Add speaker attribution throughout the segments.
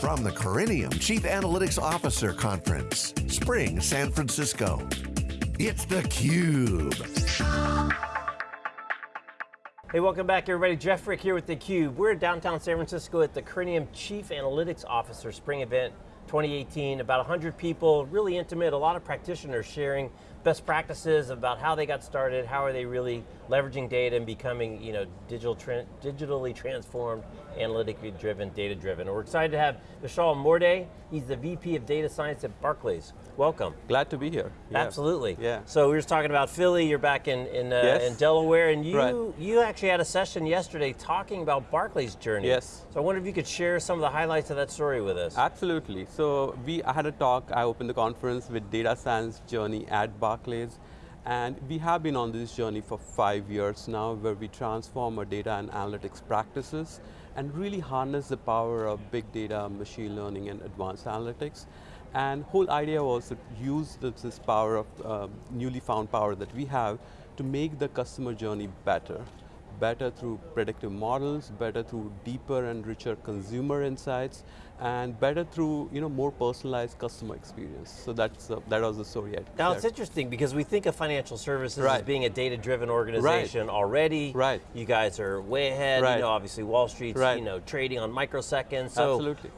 Speaker 1: From the Corinium Chief Analytics Officer Conference, Spring, San Francisco. It's theCUBE.
Speaker 2: Hey, welcome back everybody. Jeff Frick here with theCUBE. We're in downtown San Francisco at the Corinium Chief Analytics Officer Spring Event 2018. About 100 people, really intimate, a lot of practitioners sharing best practices about how they got started, how are they really leveraging data and becoming you know, digital tra digitally transformed, analytically driven, data driven. And we're excited to have Vishal Morde. He's the VP of Data Science at Barclays. Welcome.
Speaker 3: Glad to be here.
Speaker 2: Yeah. Absolutely.
Speaker 3: Yeah.
Speaker 2: So we were just talking about Philly, you're back in, in, uh,
Speaker 3: yes.
Speaker 2: in Delaware, and you,
Speaker 3: right.
Speaker 2: you actually had a session yesterday talking about Barclays' journey.
Speaker 3: Yes.
Speaker 2: So I wonder if you could share some of the highlights of that story with us.
Speaker 3: Absolutely. So we I had a talk, I opened the conference with Data Science Journey at Barclays. And we have been on this journey for five years now where we transform our data and analytics practices and really harness the power of big data, machine learning, and advanced analytics. And whole idea was to use this, this power of uh, newly found power that we have to make the customer journey better better through predictive models, better through deeper and richer consumer insights, and better through you know more personalized customer experience. So that's uh, that was the story.
Speaker 2: Now it's interesting because we think of financial services
Speaker 3: right.
Speaker 2: as being a data-driven organization
Speaker 3: right.
Speaker 2: already.
Speaker 3: Right.
Speaker 2: You guys are way ahead.
Speaker 3: Right.
Speaker 2: You know, obviously Wall Street's
Speaker 3: right.
Speaker 2: you know trading on microseconds. So
Speaker 3: Absolutely.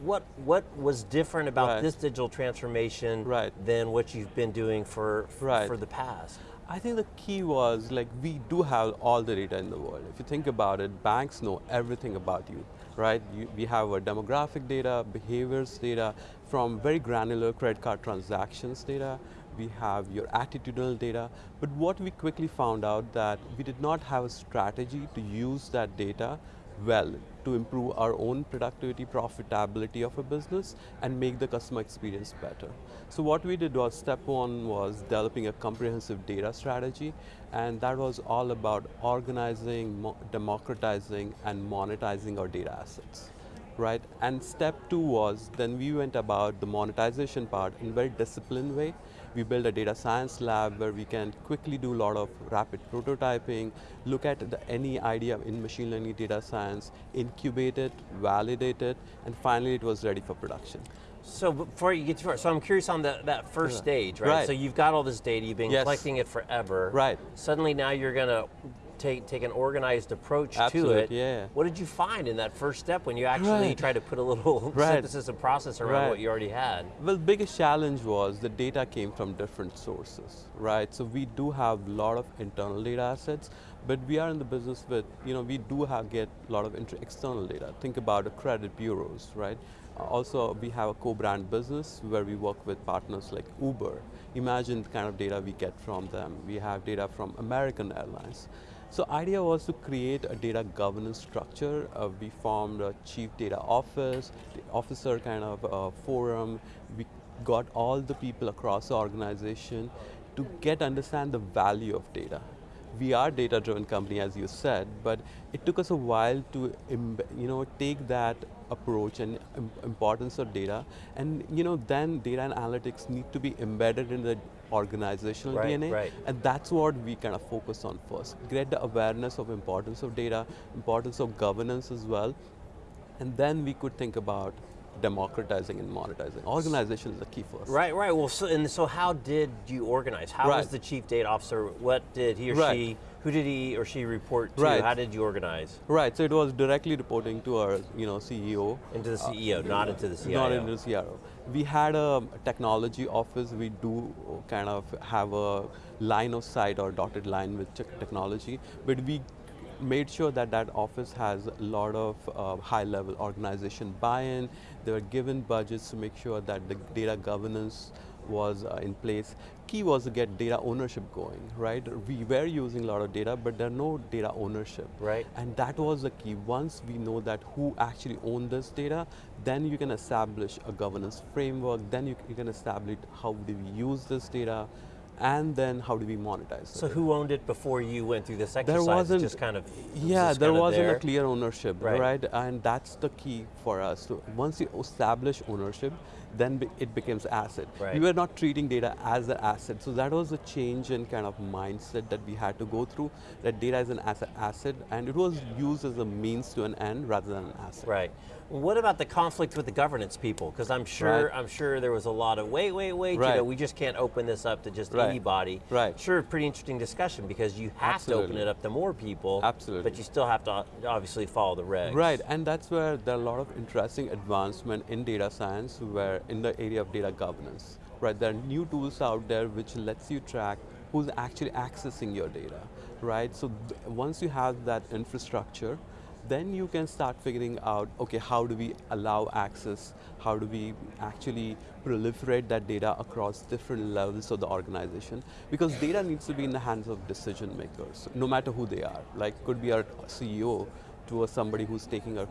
Speaker 2: what what was different about this digital transformation
Speaker 3: right.
Speaker 2: than what you've been doing for
Speaker 3: right.
Speaker 2: for the past?
Speaker 3: I think the key was like we do have all the data in the world. If you think about it, banks know everything about you, right? You, we have our demographic data, behaviors data, from very granular credit card transactions data, we have your attitudinal data, but what we quickly found out that we did not have a strategy to use that data well to improve our own productivity, profitability of a business and make the customer experience better. So what we did was, step one was developing a comprehensive data strategy and that was all about organizing, democratizing and monetizing our data assets. Right, and step two was, then we went about the monetization part in a very disciplined way. We built a data science lab where we can quickly do a lot of rapid prototyping, look at the, any idea in machine learning data science, incubate it, validate it, and finally it was ready for production.
Speaker 2: So before you get too far, so I'm curious on the, that first yeah. stage, right?
Speaker 3: right?
Speaker 2: So you've got all this data, you've been
Speaker 3: yes.
Speaker 2: collecting it forever.
Speaker 3: Right.
Speaker 2: Suddenly now you're going to take, take an organized approach
Speaker 3: Absolute,
Speaker 2: to it.
Speaker 3: Yeah.
Speaker 2: What did you find in that first step when you actually
Speaker 3: right.
Speaker 2: tried to put a little
Speaker 3: right.
Speaker 2: synthesis and process around
Speaker 3: right.
Speaker 2: what you already had?
Speaker 3: Well, the biggest challenge was the data came from different sources, right? So we do have a lot of internal data assets, but we are in the business with, you know, we do have get a lot of external data. Think about the credit bureaus, right? Uh, also, we have a co-brand business where we work with partners like Uber. Imagine the kind of data we get from them. We have data from American Airlines. So idea was to create a data governance structure. Uh, we formed a chief data office, officer kind of uh, forum. We got all the people across the organization to get understand the value of data. We are data-driven company, as you said, but it took us a while to you know take that approach and importance of data, and you know then data and analytics need to be embedded in the organizational
Speaker 2: right,
Speaker 3: DNA,
Speaker 2: right.
Speaker 3: and that's what we kind of focus on first. Get the awareness of importance of data, importance of governance as well, and then we could think about democratizing and monetizing. Organization is the key first.
Speaker 2: Right, right. Well, so, and so how did you organize? How
Speaker 3: right.
Speaker 2: was the chief data officer? What did he or
Speaker 3: right.
Speaker 2: she? Who did he or she report to?
Speaker 3: Right.
Speaker 2: How did you organize?
Speaker 3: Right. So it was directly reporting to our, you know, CEO.
Speaker 2: Into the CEO, uh, not into the CIO.
Speaker 3: Not into the CIO. We had a technology office. We do kind of have a line of sight or dotted line with technology, but we made sure that that office has a lot of uh, high-level organization buy-in. They were given budgets to make sure that the data governance was uh, in place. Key was to get data ownership going, right? We were using a lot of data, but there no data ownership.
Speaker 2: Right.
Speaker 3: And that was the key. Once we know that who actually owned this data, then you can establish a governance framework, then you, you can establish how do we use this data, and then how do we monetize
Speaker 2: So
Speaker 3: it?
Speaker 2: who owned it before you went through this exercise?
Speaker 3: there wasn't
Speaker 2: just kind of
Speaker 3: yeah there wasn't
Speaker 2: there?
Speaker 3: a clear ownership
Speaker 2: Right.
Speaker 3: right. and that's the key for us so once you establish ownership then be- it becomes asset
Speaker 2: Right.
Speaker 3: we were not treating data as an asset so that was a change in kind of mindset that we had to go through that data is an asset asset and it was used as a means to an end rather than an asset
Speaker 2: Right. What about the conflict with the governance people? Because I'm sure
Speaker 3: Right.
Speaker 2: I'm sure there was a lot of wait, wait, wait. You know, we just can't open this up to just
Speaker 3: Right.
Speaker 2: anybody.
Speaker 3: Right.
Speaker 2: Sure, pretty interesting discussion because you have to open it up to more people.
Speaker 3: Absolutely.
Speaker 2: But you still have to obviously follow the regs.
Speaker 3: Right, and that's where there are a lot of interesting advancement in data science, where in the area of data governance. Right, there are new tools out there which lets you track who's actually accessing your data. Right, so once you have that infrastructure, then you can start figuring out, okay, how do we allow access? How do we actually proliferate that data across different levels of the organization? Because data needs to be in the hands of decision makers, no matter who they are. Like, could be our CEO, to a somebody who's taking our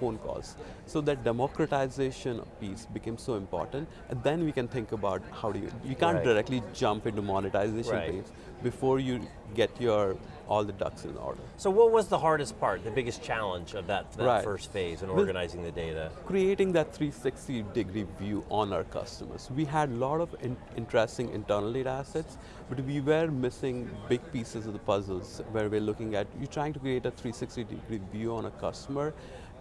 Speaker 3: phone calls. So that democratization piece became so important, and then we can think about how do you, you can't
Speaker 2: Right.
Speaker 3: directly jump into monetization
Speaker 2: Right.
Speaker 3: phase before you get your, all the ducks in order.
Speaker 2: So what was the hardest part, the biggest challenge of that, that
Speaker 3: Right.
Speaker 2: first phase in
Speaker 3: Well-
Speaker 2: organizing the data?
Speaker 3: creating that 360 degree view on our customers. We had a lot of in- interesting internal data assets, but we were missing big pieces of the puzzles where we're looking at, you're trying to create a 360 degree view on a customer,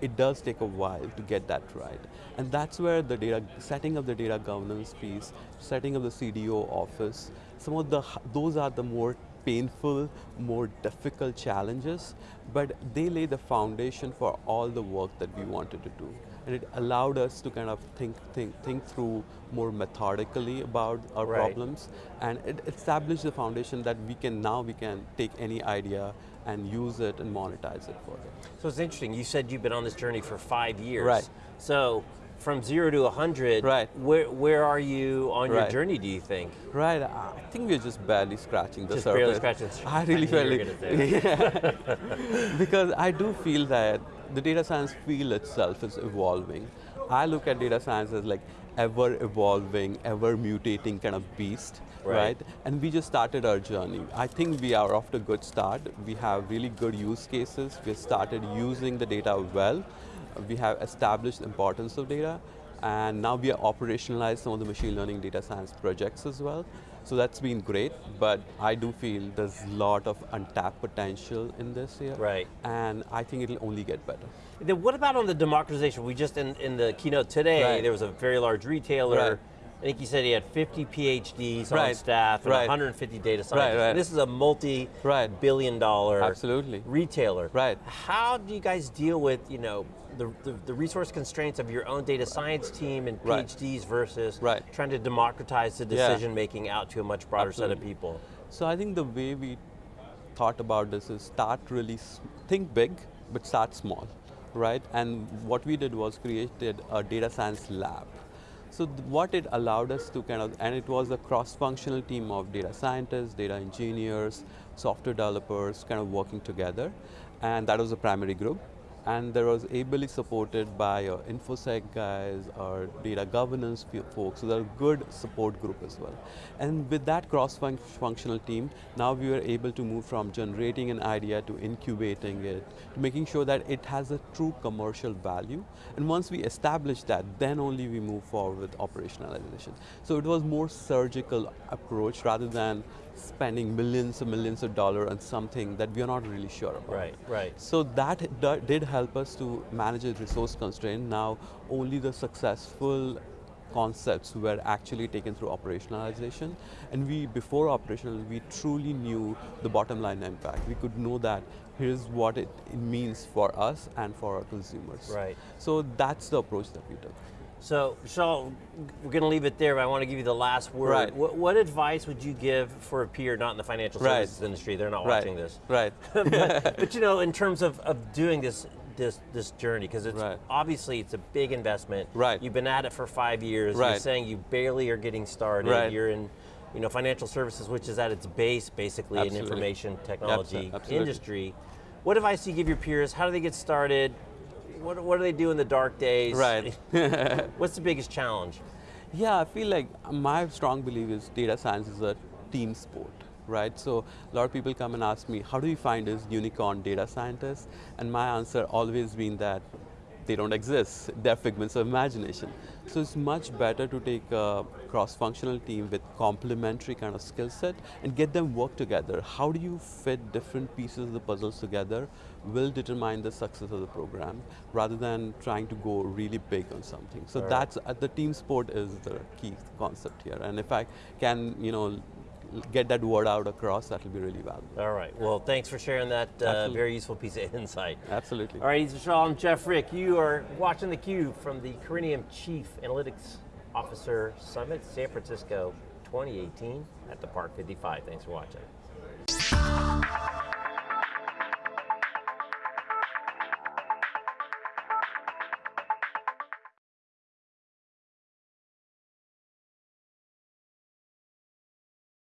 Speaker 3: it does take a while to get that right. And that's where the data, setting up the data governance piece, setting up the CDO office, some of the, those are the more painful, more difficult challenges, but they lay the foundation for all the work that we wanted to do. And it allowed us to kind of think, think, think through more methodically about our
Speaker 2: Right.
Speaker 3: problems, and it established the foundation that we can now we can take any idea and use it and monetize it further.
Speaker 2: So it's interesting. You said you've been on this journey for five years.
Speaker 3: Right.
Speaker 2: So from zero to 100,
Speaker 3: Right.
Speaker 2: where, where are you on your journey, do you think?
Speaker 3: Right, I think we're just barely scratching the
Speaker 2: Just
Speaker 3: surface.
Speaker 2: barely scratching the surface.
Speaker 3: I really
Speaker 2: I knew you
Speaker 3: felt
Speaker 2: were
Speaker 3: like, yeah. because I do feel that the data science field itself is evolving. I look at data science as like ever evolving, ever mutating kind of beast,
Speaker 2: Right.
Speaker 3: right? And we just started our journey. I think we are off to a good start. We have really good use cases. We started using the data well. We have established importance of data, and now we have operationalized some of the machine learning data science projects as well. So that's been great, but I do feel there's a lot of untapped potential in this here.
Speaker 2: Right.
Speaker 3: And I think it'll only get better.
Speaker 2: Then what about on the democratization? We just, in, in the keynote today,
Speaker 3: Right.
Speaker 2: there was a very large retailer.
Speaker 3: Right.
Speaker 2: I think he said he had 50 PhDs on
Speaker 3: Right.
Speaker 2: staff and
Speaker 3: Right.
Speaker 2: 150 data scientists.
Speaker 3: right.
Speaker 2: This is a multi-billion dollar
Speaker 3: Absolutely.
Speaker 2: retailer.
Speaker 3: Right.
Speaker 2: How do you guys deal with, you know, the, the, the resource constraints of your own data science team and. PhDs versus
Speaker 3: Right.
Speaker 2: trying to democratize the
Speaker 3: Yeah.
Speaker 2: decision making out to a much broader set of people?
Speaker 3: So I think the way we thought about this is start really, think big, but start small, right? And what we did was created a data science lab. So what it allowed us to kind of, and it was a cross-functional team of data scientists, data engineers, software developers, kind of working together, and that was the primary group. And there was ably supported by our InfoSec guys, our data governance folks, so they're a good support group as well. And with that cross-functional team, now we were able to move from generating an idea to incubating it, to making sure that it has a true commercial value. And once we establish that, then only we move forward with operationalization. So it was more surgical approach rather than spending millions and millions of dollars on something that we are not really sure about.
Speaker 2: Right, right.
Speaker 3: So that did help us to manage a resource constraint. Now only the successful concepts were actually taken through operationalization. And we, before operational, we truly knew the bottom line impact. We could know that here's what it, it means for us and for our consumers.
Speaker 2: Right.
Speaker 3: So that's the approach that we took.
Speaker 2: So, Vishal, we're going to leave it there, but I want to give you the last word.
Speaker 3: Right.
Speaker 2: What, what advice would you give for a peer not in the financial
Speaker 3: Right.
Speaker 2: services industry? They're not
Speaker 3: right.
Speaker 2: watching this.
Speaker 3: Right.
Speaker 2: but, but you know, in terms of, of doing this this this journey, because it's
Speaker 3: Right.
Speaker 2: obviously it's a big investment.
Speaker 3: Right.
Speaker 2: You've been at it for five years. You're saying you barely are getting started.
Speaker 3: Right.
Speaker 2: You're in you know, financial services, which is at its base basically an information technology
Speaker 3: absolutely.
Speaker 2: industry. What advice do you give your peers? How do they get started? What, what do they do in the dark days?
Speaker 3: Right.
Speaker 2: What's the biggest challenge?
Speaker 3: Yeah, I feel like my strong belief is data science is a team sport, right? So a lot of people come and ask me, how do you find this unicorn data scientist? And my answer always been that they don't exist. They're figments of imagination. So it's much better to take a cross-functional team with complementary kind of skill set and get them work together. How do you fit different pieces of the puzzles together will determine the success of the program rather than trying to go really big on something. So
Speaker 2: right.
Speaker 3: that's, uh, the team sport is the key concept here. And if I can, you know, get that word out across, that will be really valuable.
Speaker 2: All right, well, thanks for sharing that uh, very useful piece of insight.
Speaker 3: Absolutely.
Speaker 2: All right, Vishal, I'm Jeff Frick. You are watching theCUBE from the Corinium Chief Analytics Officer Summit, San Francisco 2018 at the Park 55. Thanks for watching.